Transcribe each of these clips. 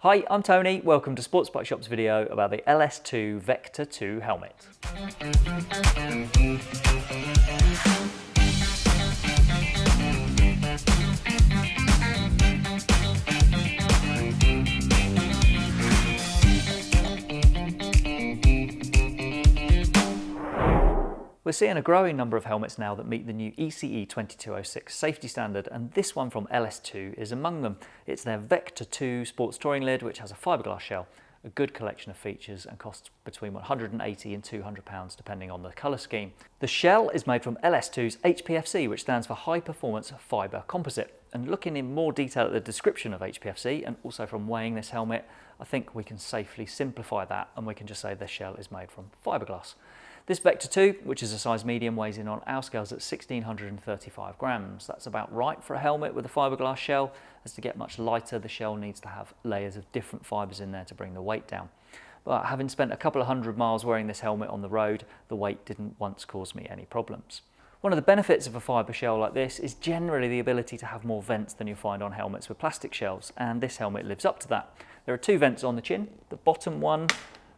Hi, I'm Tony. Welcome to Sports Bike Shop's video about the LS2 Vector 2 helmet. We're seeing a growing number of helmets now that meet the new ECE 2206 safety standard and this one from LS2 is among them. It's their Vector 2 sports touring lid which has a fiberglass shell, a good collection of features and costs between 180 and 200 pounds depending on the colour scheme. The shell is made from LS2's HPFC which stands for High Performance Fibre Composite and looking in more detail at the description of HPFC and also from weighing this helmet I think we can safely simplify that and we can just say the shell is made from fiberglass. This Vector 2, which is a size medium, weighs in on our scales at 1635 grams. That's about right for a helmet with a fiberglass shell. As to get much lighter, the shell needs to have layers of different fibers in there to bring the weight down. But having spent a couple of hundred miles wearing this helmet on the road, the weight didn't once cause me any problems. One of the benefits of a fibre shell like this is generally the ability to have more vents than you find on helmets with plastic shells, and this helmet lives up to that. There are two vents on the chin. The bottom one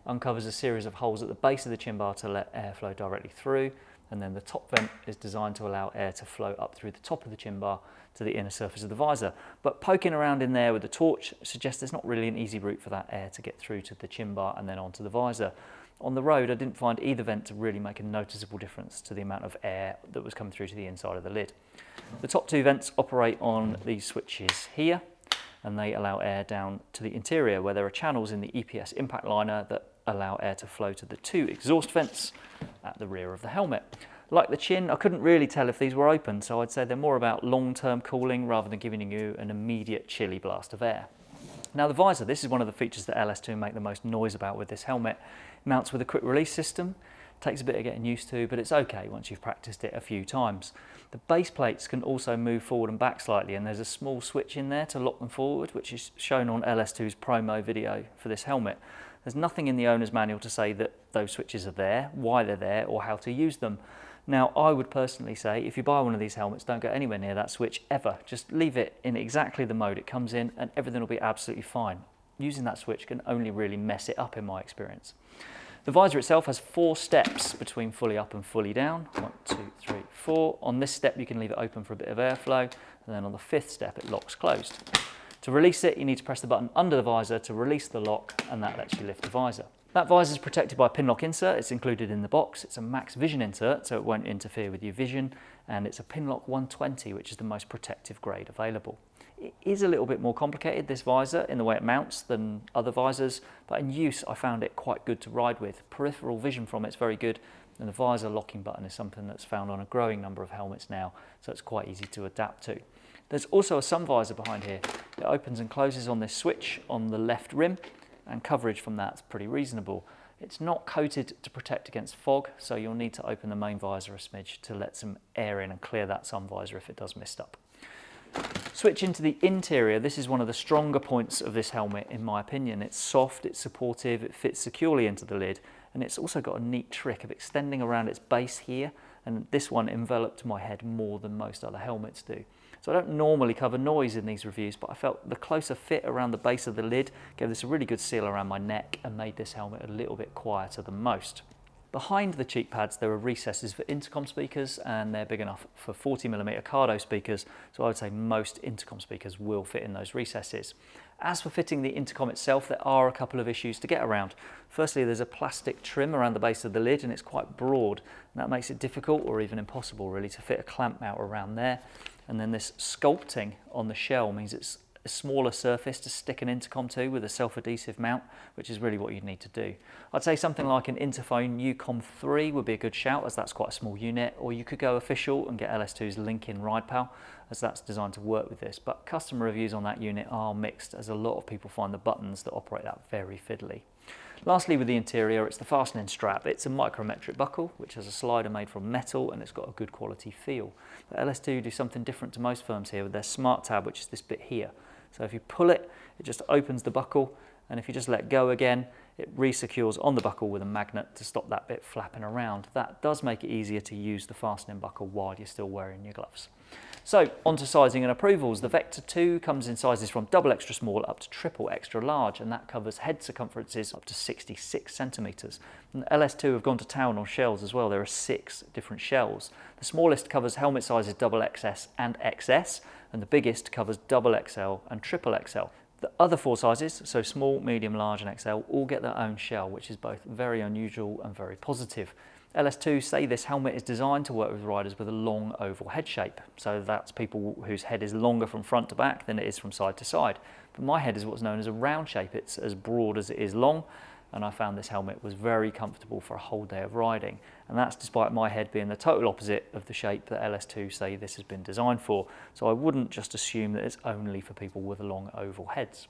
uncovers a series of holes at the base of the chin bar to let air flow directly through and then the top vent is designed to allow air to flow up through the top of the chin bar to the inner surface of the visor. But poking around in there with the torch suggests there's not really an easy route for that air to get through to the chin bar and then onto the visor. On the road, I didn't find either vent to really make a noticeable difference to the amount of air that was coming through to the inside of the lid. The top two vents operate on these switches here, and they allow air down to the interior where there are channels in the EPS impact liner that allow air to flow to the two exhaust vents at the rear of the helmet. Like the chin, I couldn't really tell if these were open, so I'd say they're more about long-term cooling rather than giving you an immediate chilly blast of air. Now the visor, this is one of the features that LS2 make the most noise about with this helmet. It mounts with a quick release system, takes a bit of getting used to, but it's okay once you've practiced it a few times. The base plates can also move forward and back slightly, and there's a small switch in there to lock them forward, which is shown on LS2's promo video for this helmet. There's nothing in the owner's manual to say that those switches are there, why they're there, or how to use them. Now, I would personally say if you buy one of these helmets, don't go anywhere near that switch ever. Just leave it in exactly the mode it comes in and everything will be absolutely fine. Using that switch can only really mess it up in my experience. The visor itself has four steps between fully up and fully down. One, two, three, four. On this step, you can leave it open for a bit of airflow. And then on the fifth step, it locks closed. To release it, you need to press the button under the visor to release the lock and that lets you lift the visor. That visor is protected by a Pinlock insert, it's included in the box. It's a max vision insert, so it won't interfere with your vision, and it's a Pinlock 120, which is the most protective grade available. It is a little bit more complicated, this visor, in the way it mounts than other visors, but in use I found it quite good to ride with. Peripheral vision from it's very good, and the visor locking button is something that's found on a growing number of helmets now, so it's quite easy to adapt to. There's also a sun visor behind here. It opens and closes on this switch on the left rim and coverage from that's pretty reasonable. It's not coated to protect against fog, so you'll need to open the main visor a smidge to let some air in and clear that sun visor if it does mist up. Switching to the interior, this is one of the stronger points of this helmet in my opinion. It's soft, it's supportive, it fits securely into the lid, and it's also got a neat trick of extending around its base here, and this one enveloped my head more than most other helmets do. So I don't normally cover noise in these reviews, but I felt the closer fit around the base of the lid gave this a really good seal around my neck and made this helmet a little bit quieter than most. Behind the cheek pads there are recesses for intercom speakers and they're big enough for 40mm Cardo speakers so I would say most intercom speakers will fit in those recesses. As for fitting the intercom itself there are a couple of issues to get around. Firstly there's a plastic trim around the base of the lid and it's quite broad and that makes it difficult or even impossible really to fit a clamp mount around there and then this sculpting on the shell means it's a smaller surface to stick an intercom to with a self-adhesive mount, which is really what you'd need to do. I'd say something like an Interphone Ucom 3 would be a good shout as that's quite a small unit, or you could go official and get LS2's Link-In RidePal as that's designed to work with this. But customer reviews on that unit are mixed as a lot of people find the buttons that operate that very fiddly. Lastly with the interior, it's the fastening strap. It's a micrometric buckle, which has a slider made from metal and it's got a good quality feel. But LS2 do something different to most firms here with their smart tab, which is this bit here. So if you pull it, it just opens the buckle and if you just let go again, it resecures on the buckle with a magnet to stop that bit flapping around. That does make it easier to use the fastening buckle while you're still wearing your gloves. So on to sizing and approvals. The Vector 2 comes in sizes from double extra small up to triple extra large and that covers head circumferences up to 66 centimetres. And LS2 have gone to town on shells as well. There are six different shells. The smallest covers helmet sizes double XS and XS and the biggest covers double XL and triple XL. The other four sizes, so small, medium, large and XL, all get their own shell, which is both very unusual and very positive. LS2 say this helmet is designed to work with riders with a long oval head shape. So that's people whose head is longer from front to back than it is from side to side. But my head is what's known as a round shape. It's as broad as it is long. And I found this helmet was very comfortable for a whole day of riding. And that's despite my head being the total opposite of the shape that LS2 say this has been designed for. So I wouldn't just assume that it's only for people with long oval heads.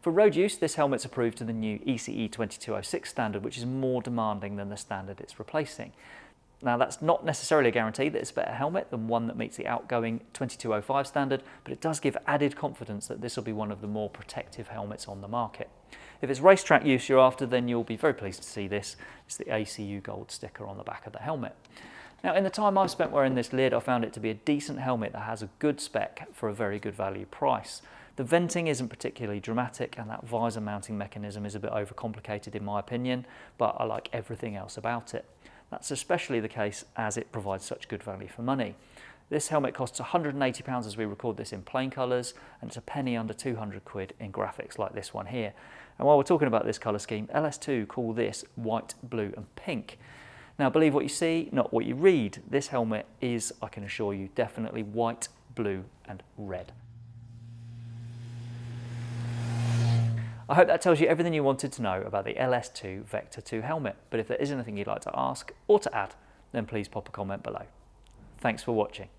For road use, this helmet's approved to the new ECE 2206 standard, which is more demanding than the standard it's replacing. Now that's not necessarily a guarantee that it's a better helmet than one that meets the outgoing 2205 standard, but it does give added confidence that this will be one of the more protective helmets on the market. If it's racetrack use you're after, then you'll be very pleased to see this. It's the ACU gold sticker on the back of the helmet. Now in the time I've spent wearing this lid, I found it to be a decent helmet that has a good spec for a very good value price. The venting isn't particularly dramatic and that visor mounting mechanism is a bit overcomplicated in my opinion, but I like everything else about it. That's especially the case as it provides such good value for money. This helmet costs £180 as we record this in plain colours and it's a penny under 200 quid in graphics like this one here. And while we're talking about this colour scheme, LS2 call this white, blue and pink. Now believe what you see, not what you read. This helmet is, I can assure you, definitely white, blue and red. I hope that tells you everything you wanted to know about the LS2 Vector 2 helmet, but if there is anything you'd like to ask or to add, then please pop a comment below. Thanks for watching.